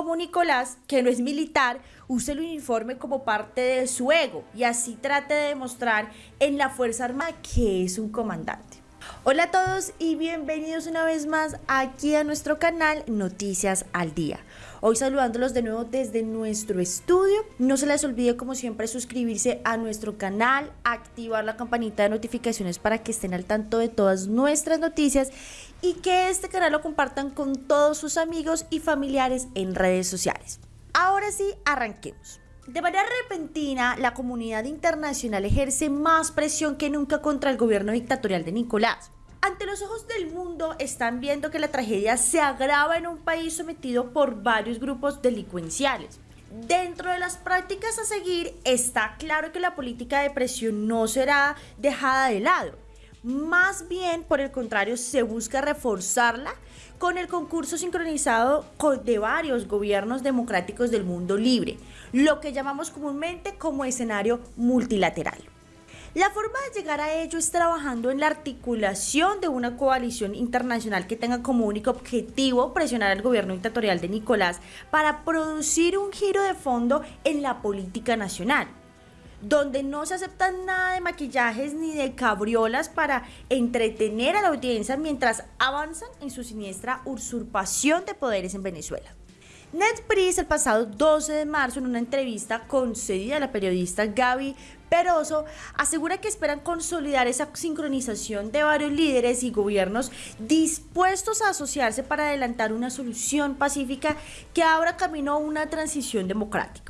como Nicolás, que no es militar, use el uniforme como parte de su ego y así trate de demostrar en la Fuerza Armada que es un comandante. Hola a todos y bienvenidos una vez más aquí a nuestro canal Noticias al Día. Hoy saludándolos de nuevo desde nuestro estudio. No se les olvide como siempre suscribirse a nuestro canal, activar la campanita de notificaciones para que estén al tanto de todas nuestras noticias y que este canal lo compartan con todos sus amigos y familiares en redes sociales. Ahora sí, arranquemos. De manera repentina, la comunidad internacional ejerce más presión que nunca contra el gobierno dictatorial de Nicolás. Ante los ojos del mundo están viendo que la tragedia se agrava en un país sometido por varios grupos delincuenciales. Dentro de las prácticas a seguir está claro que la política de presión no será dejada de lado. Más bien, por el contrario, se busca reforzarla con el concurso sincronizado de varios gobiernos democráticos del mundo libre, lo que llamamos comúnmente como escenario multilateral. La forma de llegar a ello es trabajando en la articulación de una coalición internacional que tenga como único objetivo presionar al gobierno dictatorial de Nicolás para producir un giro de fondo en la política nacional donde no se acepta nada de maquillajes ni de cabriolas para entretener a la audiencia mientras avanzan en su siniestra usurpación de poderes en Venezuela. Ned el pasado 12 de marzo en una entrevista concedida a la periodista Gaby Peroso asegura que esperan consolidar esa sincronización de varios líderes y gobiernos dispuestos a asociarse para adelantar una solución pacífica que abra camino a una transición democrática.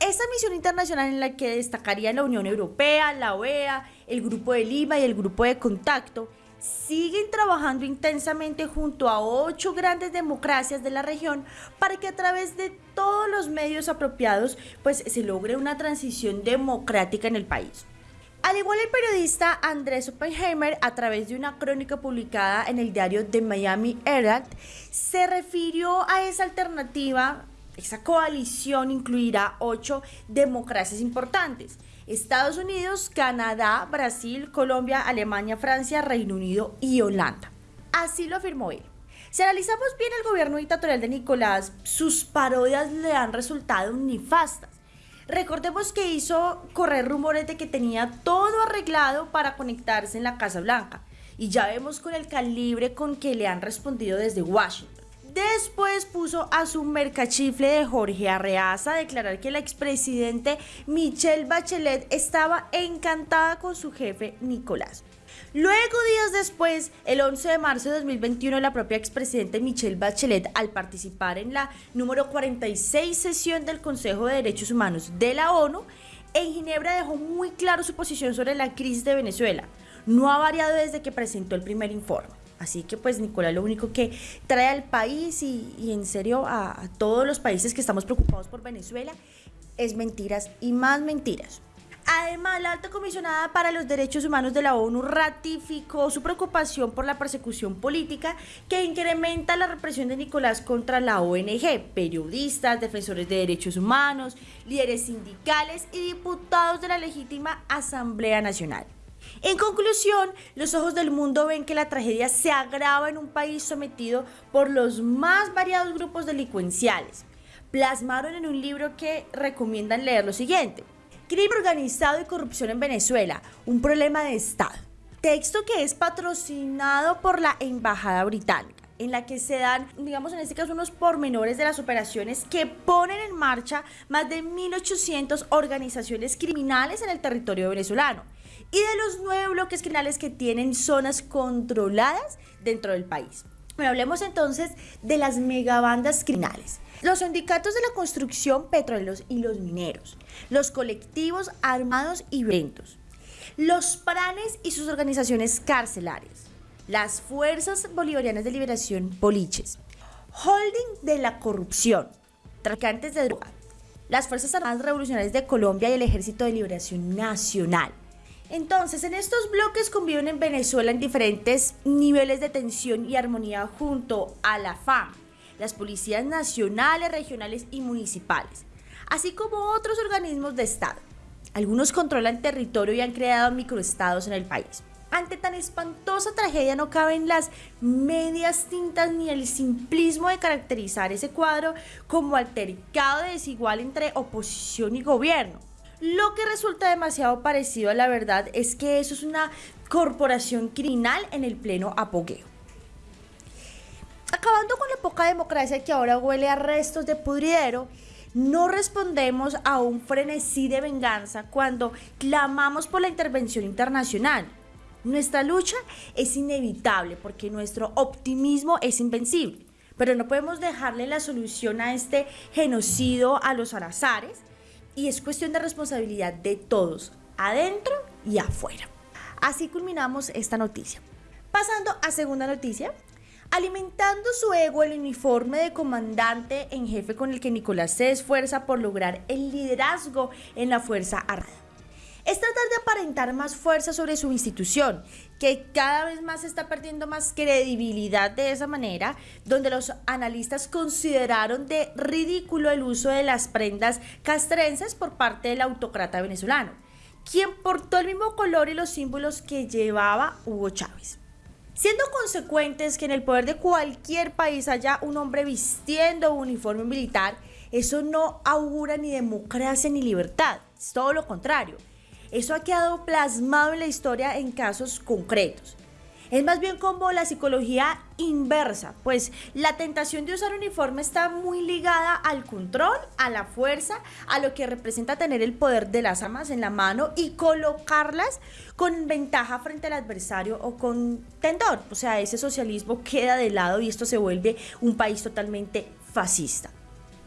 Esta misión internacional en la que destacaría la Unión Europea, la OEA, el Grupo de Lima y el Grupo de Contacto, siguen trabajando intensamente junto a ocho grandes democracias de la región para que a través de todos los medios apropiados pues se logre una transición democrática en el país. Al igual el periodista Andrés Oppenheimer, a través de una crónica publicada en el diario The Miami Herald, se refirió a esa alternativa, esa coalición incluirá ocho democracias importantes Estados Unidos, Canadá, Brasil, Colombia, Alemania, Francia, Reino Unido y Holanda. Así lo afirmó él. Si analizamos bien el gobierno dictatorial de Nicolás, sus parodias le han resultado nefastas. Recordemos que hizo correr rumores de que tenía todo arreglado para conectarse en la Casa Blanca. Y ya vemos con el calibre con que le han respondido desde Washington. Después puso a su mercachifle de Jorge Arreaza a declarar que la expresidente Michelle Bachelet estaba encantada con su jefe Nicolás. Luego, días después, el 11 de marzo de 2021, la propia expresidente Michelle Bachelet, al participar en la número 46 sesión del Consejo de Derechos Humanos de la ONU, en Ginebra dejó muy claro su posición sobre la crisis de Venezuela. No ha variado desde que presentó el primer informe. Así que pues Nicolás lo único que trae al país y, en serio a, a todos los países que estamos preocupados por Venezuela es mentiras y más mentiras. Además, la alta comisionada para los derechos humanos de la ONU ratificó su preocupación por la persecución política que incrementa la represión de Nicolás contra la ONG, periodistas, defensores de derechos humanos, líderes sindicales y diputados de la legítima Asamblea Nacional. En conclusión, los ojos del mundo ven que la tragedia se agrava en un país sometido por los más variados grupos delincuenciales. Plasmaron en un libro que recomiendan leer lo siguiente. Crimen organizado y corrupción en Venezuela, un problema de Estado. Texto que es patrocinado por la Embajada Británica en la que se dan, digamos en este caso, unos pormenores de las operaciones que ponen en marcha más de 1.800 organizaciones criminales en el territorio venezolano y de los nueve bloques criminales que tienen zonas controladas dentro del país. Bueno, hablemos entonces de las megabandas criminales. Los sindicatos de la construcción, petróleos y los mineros, los colectivos armados y violentos, los pranes y sus organizaciones carcelarias, las Fuerzas Bolivarianas de Liberación Poliches, holding de la corrupción, traficantes de droga, las Fuerzas Armadas Revolucionarias de Colombia y el Ejército de Liberación Nacional, entonces, en estos bloques conviven en Venezuela en diferentes niveles de tensión y armonía junto a la FAM, las policías nacionales, regionales y municipales, así como otros organismos de Estado. Algunos controlan territorio y han creado microestados en el país. Ante tan espantosa tragedia no caben las medias tintas ni el simplismo de caracterizar ese cuadro como altercado desigual entre oposición y gobierno. Lo que resulta demasiado parecido a la verdad es que eso es una corporación criminal en el pleno apogeo. Acabando con la poca democracia que ahora huele a restos de pudridero, no respondemos a un frenesí de venganza cuando clamamos por la intervención internacional. Nuestra lucha es inevitable porque nuestro optimismo es invencible, pero no podemos dejarle la solución a este genocidio a los arazares y es cuestión de responsabilidad de todos, adentro y afuera. Así culminamos esta noticia. Pasando a segunda noticia, alimentando su ego el uniforme de comandante en jefe con el que Nicolás se esfuerza por lograr el liderazgo en la Fuerza Armada. Es tratar de aparentar más fuerza sobre su institución, que cada vez más está perdiendo más credibilidad de esa manera, donde los analistas consideraron de ridículo el uso de las prendas castrenses por parte del autócrata venezolano, quien portó el mismo color y los símbolos que llevaba Hugo Chávez. Siendo consecuentes que en el poder de cualquier país haya un hombre vistiendo un uniforme militar, eso no augura ni democracia ni libertad, es todo lo contrario. Eso ha quedado plasmado en la historia en casos concretos. Es más bien como la psicología inversa, pues la tentación de usar uniforme está muy ligada al control, a la fuerza, a lo que representa tener el poder de las armas en la mano y colocarlas con ventaja frente al adversario o con tendor. O sea, ese socialismo queda de lado y esto se vuelve un país totalmente fascista.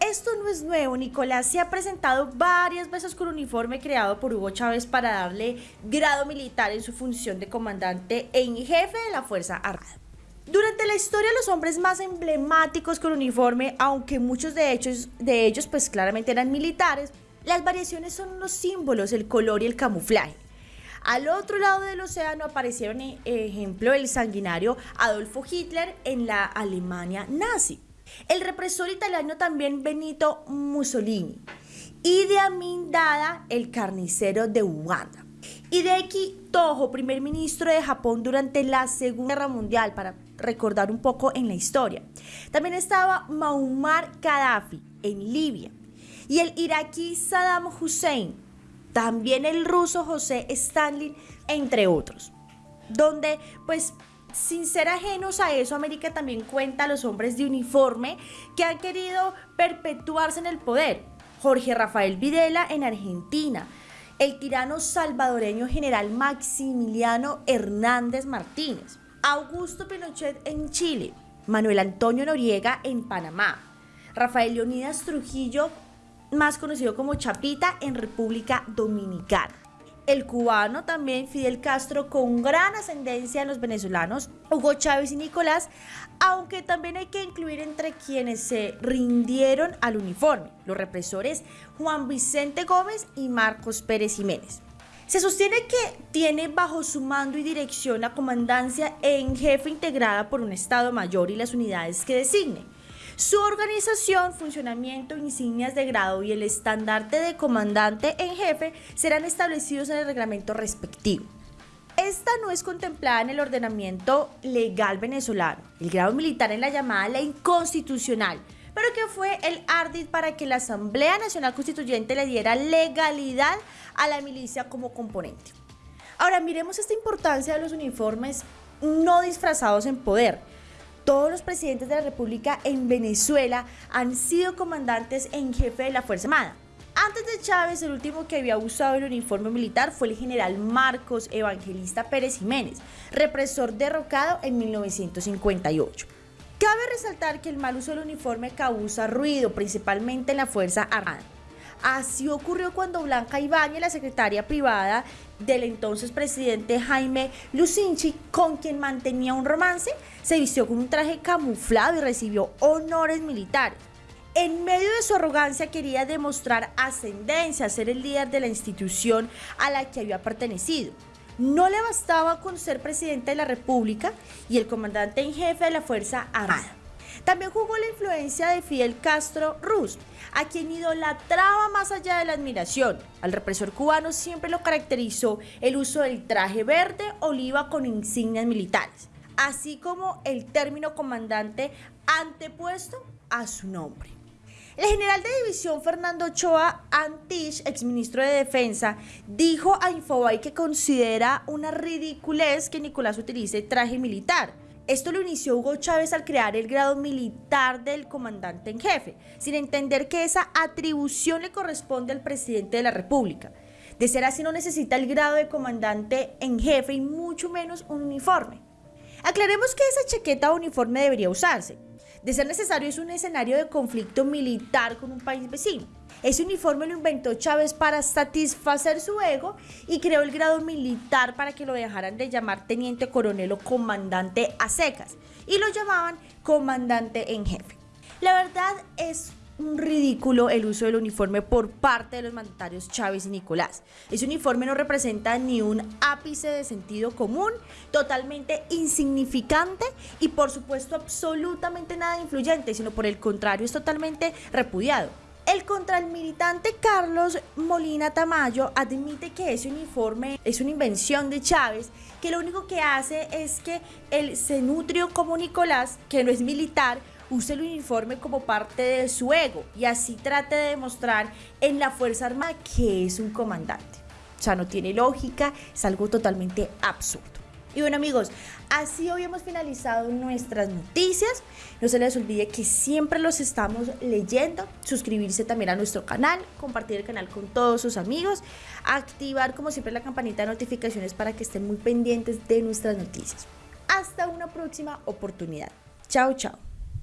Esto no es nuevo, Nicolás se ha presentado varias veces con uniforme creado por Hugo Chávez para darle grado militar en su función de comandante en jefe de la Fuerza Armada. Durante la historia los hombres más emblemáticos con uniforme, aunque muchos de ellos, de ellos pues claramente eran militares, las variaciones son los símbolos, el color y el camuflaje. Al otro lado del océano aparecieron, eh, ejemplo, el sanguinario Adolfo Hitler en la Alemania nazi. El represor italiano también Benito Mussolini. Y de Amin Dada, el carnicero de Uganda. Hideki Toho, primer ministro de Japón durante la Segunda Guerra Mundial, para recordar un poco en la historia. También estaba Muammar Gaddafi en Libia. Y el iraquí Saddam Hussein. También el ruso José Stalin, entre otros. Donde pues sin ser ajenos a eso, América también cuenta a los hombres de uniforme que han querido perpetuarse en el poder. Jorge Rafael Videla en Argentina, el tirano salvadoreño general Maximiliano Hernández Martínez, Augusto Pinochet en Chile, Manuel Antonio Noriega en Panamá, Rafael Leonidas Trujillo, más conocido como Chapita, en República Dominicana el cubano también Fidel Castro con gran ascendencia en los venezolanos, Hugo Chávez y Nicolás, aunque también hay que incluir entre quienes se rindieron al uniforme, los represores Juan Vicente Gómez y Marcos Pérez Jiménez. Se sostiene que tiene bajo su mando y dirección la comandancia en jefe integrada por un Estado Mayor y las unidades que designe su organización, funcionamiento, insignias de grado y el estandarte de comandante en jefe serán establecidos en el reglamento respectivo. Esta no es contemplada en el ordenamiento legal venezolano. El grado militar en la llamada ley constitucional, pero que fue el ardid para que la Asamblea Nacional Constituyente le diera legalidad a la milicia como componente. Ahora miremos esta importancia de los uniformes no disfrazados en poder todos los presidentes de la República en Venezuela han sido comandantes en jefe de la Fuerza Armada. Antes de Chávez, el último que había usado el uniforme militar fue el general Marcos Evangelista Pérez Jiménez, represor derrocado en 1958. Cabe resaltar que el mal uso del uniforme causa ruido, principalmente en la Fuerza Armada. Así ocurrió cuando Blanca Ibáñez, la secretaria privada del entonces presidente Jaime Lucinchi, con quien mantenía un romance, se vistió con un traje camuflado y recibió honores militares. En medio de su arrogancia quería demostrar ascendencia, ser el líder de la institución a la que había pertenecido. No le bastaba con ser presidente de la República y el comandante en jefe de la Fuerza Armada. También jugó la influencia de Fidel Castro Ruz, a quien idolatraba más allá de la admiración. Al represor cubano siempre lo caracterizó el uso del traje verde oliva con insignias militares, así como el término comandante antepuesto a su nombre. El general de división Fernando Ochoa Antich, exministro de Defensa, dijo a Infobay que considera una ridiculez que Nicolás utilice traje militar. Esto lo inició Hugo Chávez al crear el grado militar del comandante en jefe, sin entender que esa atribución le corresponde al presidente de la República. De ser así no necesita el grado de comandante en jefe y mucho menos un uniforme. Aclaremos que esa chaqueta o uniforme debería usarse, de ser necesario es un escenario de conflicto militar con un país vecino. Ese uniforme lo inventó Chávez para satisfacer su ego y creó el grado militar para que lo dejaran de llamar teniente coronel o comandante a secas y lo llamaban comandante en jefe. La verdad es un ridículo el uso del uniforme por parte de los mandatarios Chávez y Nicolás. Ese uniforme no representa ni un ápice de sentido común, totalmente insignificante y por supuesto absolutamente nada influyente, sino por el contrario es totalmente repudiado. El contralmilitante Carlos Molina Tamayo admite que ese uniforme es una invención de Chávez, que lo único que hace es que el cenutrio como Nicolás, que no es militar, use el uniforme como parte de su ego y así trate de demostrar en la Fuerza Armada que es un comandante. O sea, no tiene lógica, es algo totalmente absurdo. Y bueno amigos, así hoy hemos finalizado nuestras noticias. No se les olvide que siempre los estamos leyendo. Suscribirse también a nuestro canal, compartir el canal con todos sus amigos, activar como siempre la campanita de notificaciones para que estén muy pendientes de nuestras noticias. Hasta una próxima oportunidad. Chao, chao.